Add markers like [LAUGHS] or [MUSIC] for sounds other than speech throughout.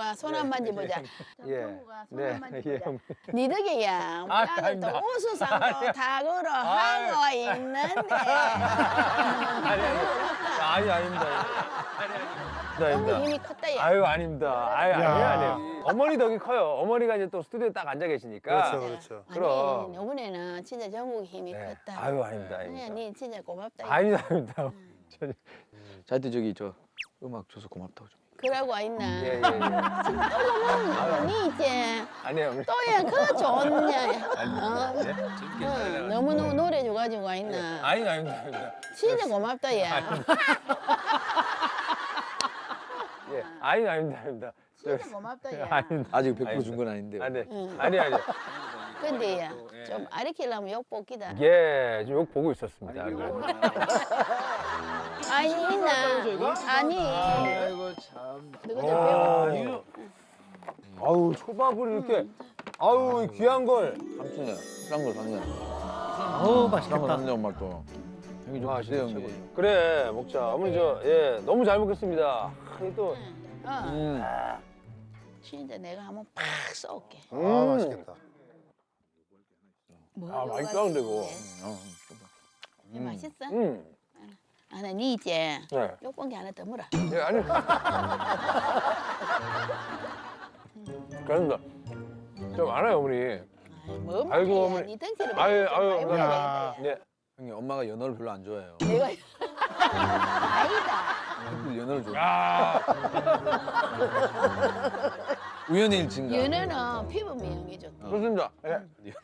청구가 손 한 만져보자. 예. 청구가 손 네. 한 만져보자. 예. 니 덕이야. 아, 나는 또 아닙니다. 우수상도 닭으로 하고 있는데. 아니 아니. 아니 아닙니다. 아니 너무 아닙니다. 힘이 컸다 얘. 아유 아닙니다. 아유 아니에요 야. 아니에요. 어머니 덕이 커요. 어머니가 이제 또 스튜디오에 딱 앉아 계시니까. 그렇죠, 그렇죠. 그럼. 아니 이번에는 진짜 전국 힘이 네. 컸다. 아유 아닙니다. 아닙니다. 니 진짜 고맙다. 아니 아닙니다. 전혀. 자한테 저기 저 음악 줘서 고맙다고 좀. 그러고 있나? 예, 예, 예. 니 이제 아니에요. 어머니. 또야 그 좋냐? 어? 예? 어, 너무 너무 노래 줘가지고 와 있나? 아니 아닙니다. 아닙니다. 진짜 고맙다 얘. 예. 아니 아닙니다. 아닙니다. 저- 진짜 고맙다 얘. 아직 100%준 건 아닌데. 아니 응. 아니 아니. 근데 좀 아리키려면 욕 뽑기다. 예, 지금 욕 보고 있었습니다. 아니 있나? 아니. 아이고 참. 너가 좀 배워. 아, 이거. 아우 초밥을 이렇게 아우 이 귀한 걸. 삼촌이야. 싼걸 샀냐. 어우, 싼걸 맛있겠다. 샀냐 엄마 또. 형이 좀 아, 드세요 형님. 그래 먹자. 어머니 저 예 너무 잘 먹겠습니다. 아, 또 어, 음. 진짜 내가 한번 팍 쏠게. 아, 음. 맛있겠다. 뭐 아 맛있다 근데 그거. 어. 음. 맛있어? 음. 아, 나니 이제 네. 욕본게 하나 더 물어. 예 아니. [LAUGHS] 그런다. 좀 알아요 어머니. 뭐 아이고, 어머니. 니 덩치를 아유, 좀 아유. 되겠다, 얘. 네. 형님 엄마가 연어를 별로 안 좋아해요. 내가 [LAUGHS] 아니다. 연어를 좋아. 아 우연의 일치인가. 연어는 피부 미용이 좋다. 좋습니다. 예. 연어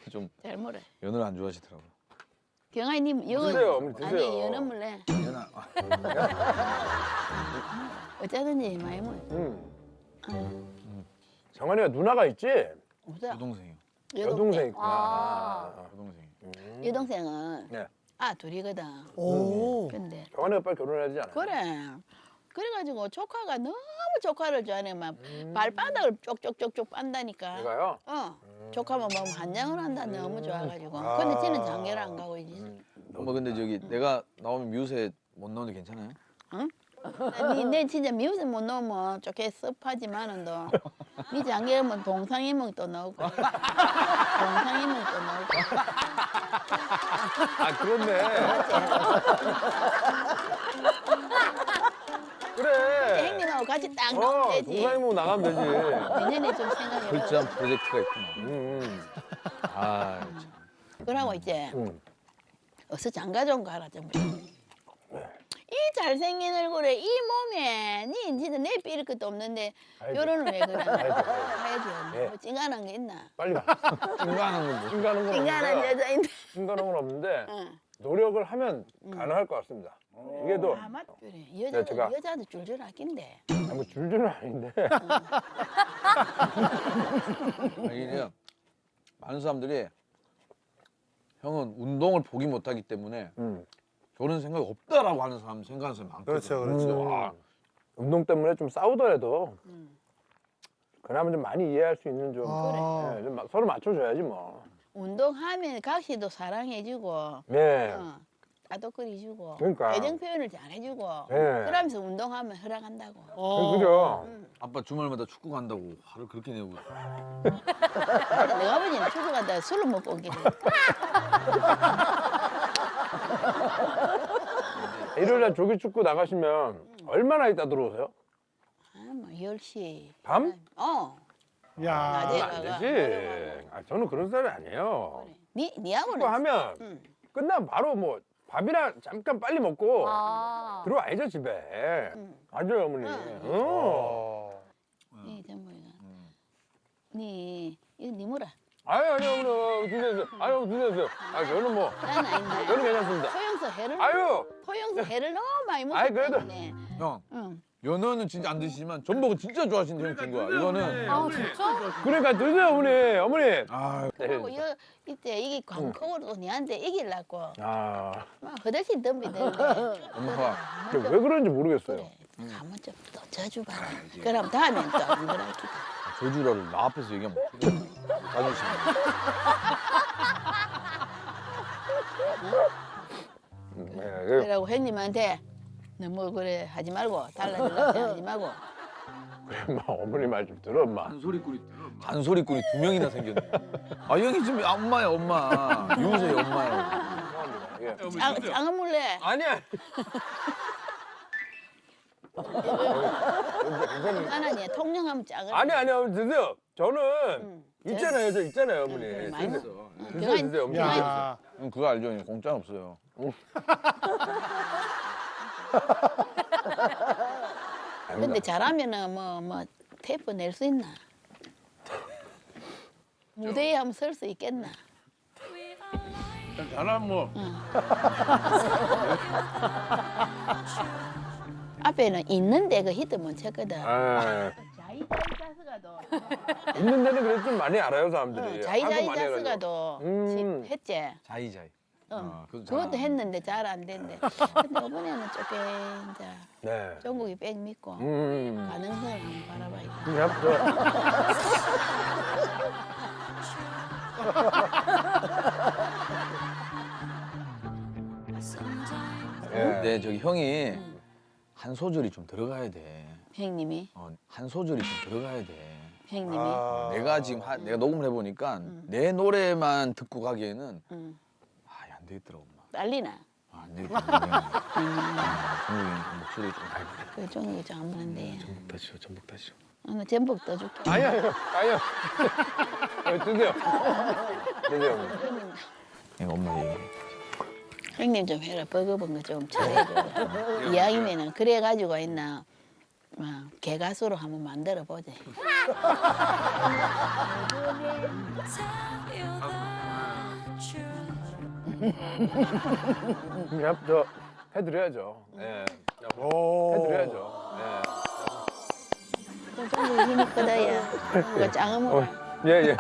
좀잘 물어. 연어를 안 좋아하시더라고. 경아님 영어 드세요, 어머니, 드세요. 아니 연어 물래. 연어. [LAUGHS] 어쩌든지 많이 먹어. 음. 정한이가 누나가 있지? 없어. 여동생이요. 여동생 있구나. 아. 아. 여동생이. 여동생은 네. 아 둘이거든. 오. 근데 정한이가 빨리 결혼해야 되지 않아요? 그래. 그래가지고 조카가 너무 조카를 좋아해 막 음. 발바닥을 쪽쪽쪽쪽 빤다니까. 내가요? 어. 조카만 보면 한장을 한다 너무 좋아가지고. 아. 근데 지는 장계를 안 가고 이제. 음. 엄마 근데 저기 내가 나오면 미우새 못 나오는데 괜찮아요? 니, 내 진짜 미우새 못 넣으면 좋게 습하지만은 너. 니 장계면 동상이몽 또 넣고. 동상이몽 또 넣고. 아 그렇네. 그래. 형님하고 같이 딱 어, 넣으면 되지. 동상이몽 나가면 되지. 내년에 좀 생각해봐. 철저한 프로젝트가 있구나. 음, 음. 아, 참. 그러고 이제 음. 어서 장가 좀 가라 좀. 이 잘생긴 얼굴에 이 몸에 니 진짜 내 삐릴 것도 없는데. 결혼을 왜 그래? [LAUGHS] 해야지. 예. 뭐 찡간한 게 있나? 빨리 가. 인간하는 건 뭐. 찡가는 건 찡간한 없는데. 여자인데. 찡가는 건 없는데 [LAUGHS] 응. 노력을 하면 가능할 것 같습니다. 이게 또 아, 맞 그래. 여자도 네, 제가- 여자도 줄줄 아낀대. 아, 뭐 줄줄은 아닌데. 그냥 많은 사람들이 형은 운동을 포기 못하기 때문에 음. 결혼 생각이 없다라고 하는 사람 생각하는 사람이 많거든. 그렇죠, 그렇죠. 음. 와, 운동 때문에 좀 싸우더라도 음. 그나마 좀 많이 이해할 수 있는 좀, 아. 예, 좀 마- 서로 맞춰줘야지 뭐. 운동하면 각시도 사랑해주고, 네. 어, 따뜻거리주고, 그러니까. 애정 표현을 잘 해주고, 네. 그러면서 운동하면 허락한다고. 그- 그죠? 아빠 주말마다 축구 간다고 화를 그렇게 내고 [LAUGHS] 내 아버지는 축구 간다 술을 먹고 오기를. [LAUGHS] [LAUGHS] 일요일 날 조기 축구 나가시면 얼마나 있다 들어오세요? 아, 뭐 10시. 밤? 어. 야. 낮에 안 가가. 되지. 아, 저는 그런 스타일이 아니에요. 그래. 니, 니하고는. 축구 하면 응. 끝나면 바로 뭐 밥이나 잠깐 빨리 먹고 아. 들어와야죠 집에. 응. 맞아요 어머니. 응. 어. 어. 니 전부이가. 니, 이거 니 뭐라? 아유 아니요 어머니 드세요. 아유 드세요. 아 저는 뭐 난 아닌데. 저는 괜찮습니다. 포용서 해를. 아유 포용서 해를 너무 많이 먹기 아이, 그래도- 때문에. 형 응. 연어는 진짜 안 드시지만 전복은 진짜 좋아하시는 준 거야. 이거는 아 진짜? 그러니까 드세요 어머니 어머니. 아 그리고 여, 이때 이게 광폭으로 니한테 이기려고 아, 막 허들씩 덤비던데. 엄마가 그왜 그런지 모르겠어요. 그래. 한번 좀더 져줘봐라. 그럼 다음엔 또안 그럴기다. 조주라를 나 앞에서 얘기하면 어떡해. 자존심. 음, 예, 예. 그러고 형님한테 너무 그래 하지 말고 달라질라 하지 말고 엄마 어머니 말 좀 들어 엄마. 잔소리꾼이 두 명이나 생겼네. 아 형이 지금 엄마야 엄마. 유서의 엄마야. 예. 장, 장어물래. 아니야. [LAUGHS] 하나님 통영하면 작은. 아니 아니 어머니 드세요. 저는 응. 있잖아요. 저 있잖아요 어머니. 응, 많이 드세요. 드세요 드세요 어머니. 야. 야. 형 그거 알죠? 형 공짜 없어요. 근데 잘하면은 뭐뭐 테이프 낼 수 있나? 무대에 한번 설 수 있겠나? 잘하면 뭐. [LAUGHS] 앞에는 있는데 그 히트 못 쳤거든. 아, 자이자이자스가도 있는 데는 그래도 좀 많이 알아요 사람들이. 많이 자이자이자스가도 음. 했지. 자이자이. 응. 아, 그것도 잘 했는데 잘 안 된대. 근데 이번에는 조금 이제 네. 전국이 백 믿고 음. 가능성을 한번 바라봐야 돼. 저 예. 근데 저기 형이 한 소절이 좀 들어가야 돼. 형님이 어, 한 소절이 좀 들어가야 돼. 형님이 아. 내가 지금 하, 내가 녹음을 해보니까 내 노래만 듣고 가기에는 응. 아, 안 되겠더라고. 엄마. 난리나. 아, 안 되겠더라고. [LAUGHS] 종국이 목소리 좀 달고. 그 종이 좀 안 보는데. 전복 다시죠, 전복 다시죠. 오늘 전복 떠줄게. 아니야. 어, 드세요. [LAUGHS] 드세요. 내가 엄마 얘기. 형님 좀 해라. 버거버거 좀 잘해줘. 이왕이면은 그래가지고 있나. 어, 개가수로 한번 만들어 보자. 그냥 저 해드려야죠. 예. 해드려야죠. 예. 좀 종국이 힘이 크다야. 이거 짱어물. 예 예.